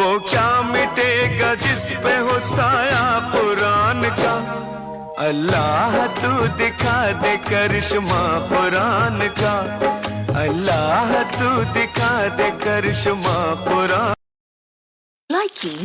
वो क्या मिटेगा जिस पे हो साया पुराण का? अल्लाह तू दिखा दे करिश्मा पुराण का। अल्लाह तू दिखा दे करिश्मा पुराण। Likey